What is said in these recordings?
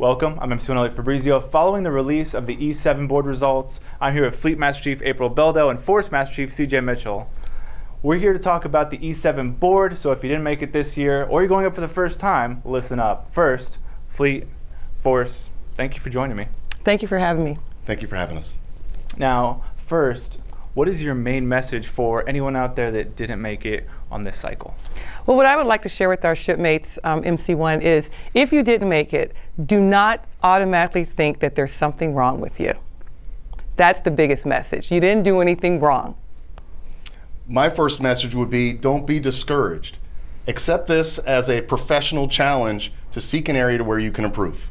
Welcome, I'm MC Elliot Fabrizio. Following the release of the E7 board results, I'm here with Fleet Master Chief April Beldo and Force Master Chief CJ Mitchell. We're here to talk about the E7 board, so if you didn't make it this year or you're going up for the first time, listen up. First, Fleet, Force, thank you for joining me. Thank you for having me. Thank you for having us. Now, first, what is your main message for anyone out there that didn't make it on this cycle? Well, what I would like to share with our shipmates, um, MC1, is if you didn't make it, do not automatically think that there's something wrong with you. That's the biggest message. You didn't do anything wrong. My first message would be don't be discouraged. Accept this as a professional challenge to seek an area where you can improve.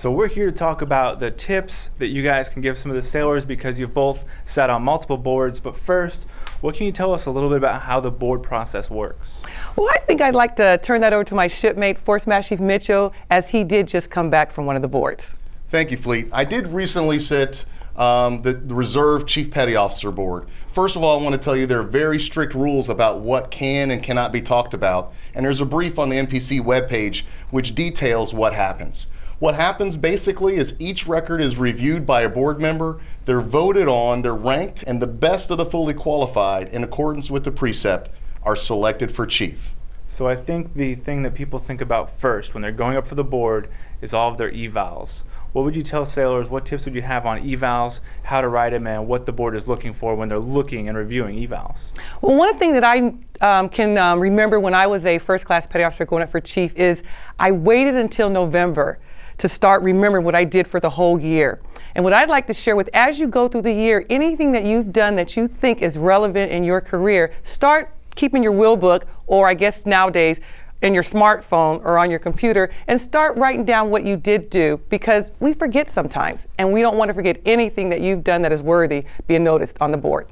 So we're here to talk about the tips that you guys can give some of the sailors because you've both sat on multiple boards. But first, what can you tell us a little bit about how the board process works? Well, I think I'd like to turn that over to my shipmate, Force Master Chief Mitchell, as he did just come back from one of the boards. Thank you, Fleet. I did recently sit um, the, the Reserve Chief Petty Officer Board. First of all, I want to tell you there are very strict rules about what can and cannot be talked about. And there's a brief on the NPC webpage which details what happens. What happens basically is each record is reviewed by a board member, they're voted on, they're ranked, and the best of the fully qualified, in accordance with the precept, are selected for chief. So I think the thing that people think about first when they're going up for the board is all of their evals. What would you tell sailors? What tips would you have on evals, how to write them, and what the board is looking for when they're looking and reviewing evals? Well, one thing that I um, can um, remember when I was a first class petty officer going up for chief is I waited until November to start remembering what I did for the whole year. And what I'd like to share with, as you go through the year, anything that you've done that you think is relevant in your career, start keeping your will book, or I guess nowadays, in your smartphone or on your computer, and start writing down what you did do because we forget sometimes, and we don't want to forget anything that you've done that is worthy being noticed on the board.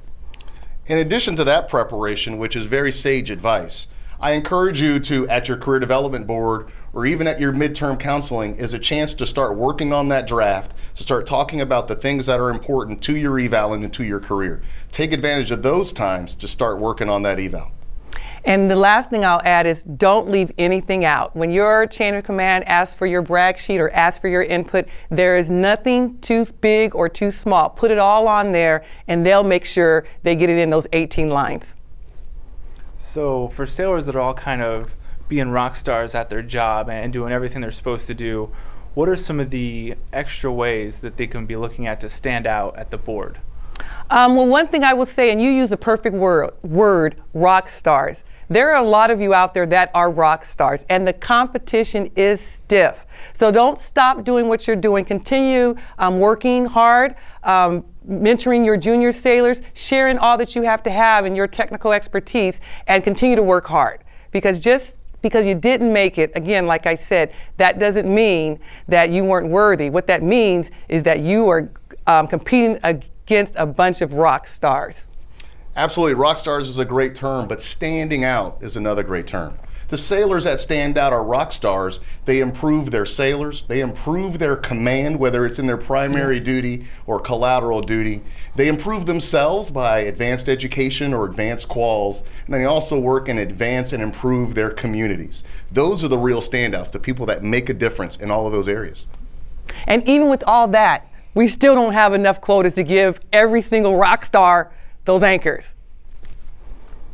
In addition to that preparation, which is very sage advice, I encourage you to, at your career development board or even at your midterm counseling, is a chance to start working on that draft, to start talking about the things that are important to your eval and to your career. Take advantage of those times to start working on that eval. And the last thing I'll add is don't leave anything out. When your chain of command asks for your brag sheet or asks for your input, there is nothing too big or too small. Put it all on there and they'll make sure they get it in those 18 lines. So for sailors that are all kind of being rock stars at their job and doing everything they're supposed to do, what are some of the extra ways that they can be looking at to stand out at the board? Um, well, one thing I will say, and you use the perfect word, word, rock stars. There are a lot of you out there that are rock stars, and the competition is stiff. So don't stop doing what you're doing. Continue um, working hard, um, mentoring your junior sailors, sharing all that you have to have in your technical expertise, and continue to work hard. Because just because you didn't make it, again, like I said, that doesn't mean that you weren't worthy. What that means is that you are um, competing against a bunch of rock stars. Absolutely. Rock stars is a great term, but standing out is another great term. The sailors that stand out are rock stars. They improve their sailors. They improve their command, whether it's in their primary duty or collateral duty. They improve themselves by advanced education or advanced quals. And they also work and advance and improve their communities. Those are the real standouts, the people that make a difference in all of those areas. And even with all that, we still don't have enough quotas to give every single rock star those anchors.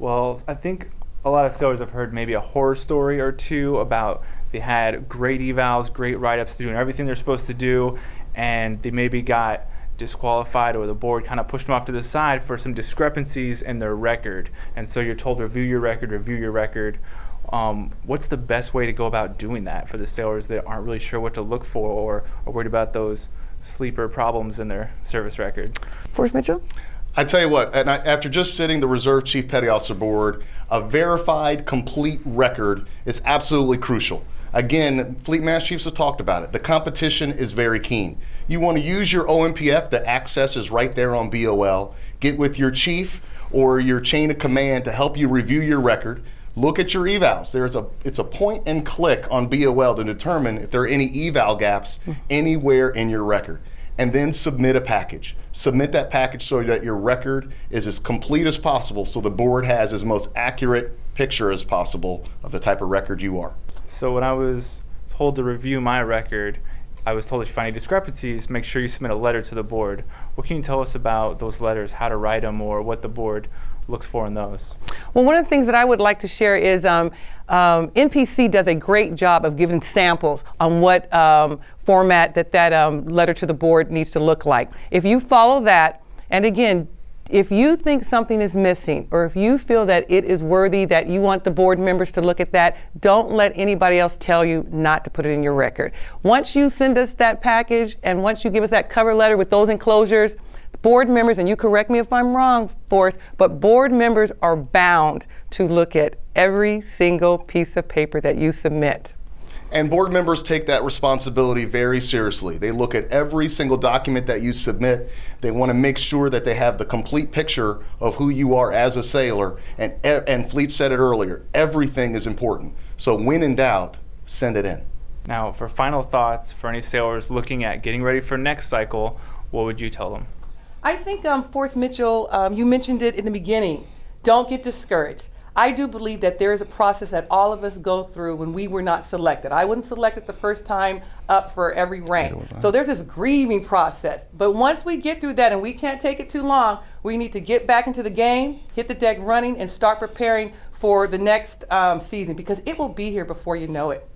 Well, I think a lot of sailors have heard maybe a horror story or two about they had great evals, great write-ups, doing everything they're supposed to do, and they maybe got disqualified or the board kind of pushed them off to the side for some discrepancies in their record. And so you're told review your record, review your record. Um, what's the best way to go about doing that for the sailors that aren't really sure what to look for or are worried about those sleeper problems in their service record? Force Mitchell? I tell you what, and I, after just sitting the Reserve Chief Petty Officer Board, a verified, complete record is absolutely crucial. Again, Fleet Master Chiefs have talked about it. The competition is very keen. You want to use your OMPF, the access is right there on BOL. Get with your chief or your chain of command to help you review your record. Look at your evals. There's a it's a point and click on BOL to determine if there are any eval gaps hmm. anywhere in your record and then submit a package. Submit that package so that your record is as complete as possible so the board has as most accurate picture as possible of the type of record you are. So when I was told to review my record, I was told if you find any discrepancies, make sure you submit a letter to the board. What can you tell us about those letters, how to write them, or what the board looks for in those? Well, one of the things that I would like to share is um, um, NPC does a great job of giving samples on what um, format that that um, letter to the board needs to look like. If you follow that, and again, if you think something is missing, or if you feel that it is worthy that you want the board members to look at that, don't let anybody else tell you not to put it in your record. Once you send us that package, and once you give us that cover letter with those enclosures, board members, and you correct me if I'm wrong, Force, but board members are bound to look at every single piece of paper that you submit. And board members take that responsibility very seriously. They look at every single document that you submit. They want to make sure that they have the complete picture of who you are as a sailor. And, and Fleet said it earlier everything is important. So, when in doubt, send it in. Now, for final thoughts for any sailors looking at getting ready for next cycle, what would you tell them? I think, um, Force Mitchell, um, you mentioned it in the beginning. Don't get discouraged. I do believe that there is a process that all of us go through when we were not selected. I wasn't selected the first time up for every rank. So there's this grieving process. But once we get through that and we can't take it too long, we need to get back into the game, hit the deck running, and start preparing for the next um, season because it will be here before you know it.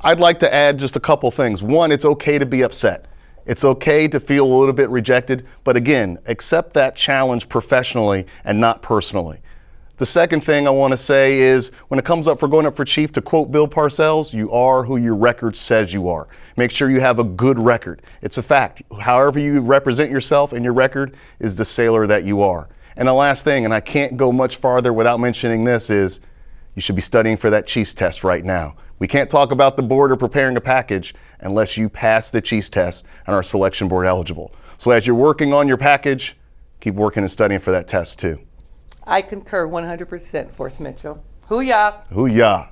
I'd like to add just a couple things. One, it's okay to be upset. It's okay to feel a little bit rejected, but again, accept that challenge professionally and not personally. The second thing I want to say is when it comes up for going up for chief, to quote Bill Parcells, you are who your record says you are. Make sure you have a good record. It's a fact. However, you represent yourself and your record is the sailor that you are. And the last thing, and I can't go much farther without mentioning this, is you should be studying for that Chiefs test right now. We can't talk about the board or preparing a package unless you pass the Chiefs test and are selection board eligible. So as you're working on your package, keep working and studying for that test too. I concur 100%, Force Mitchell. Hoo-yah. Hoo-yah.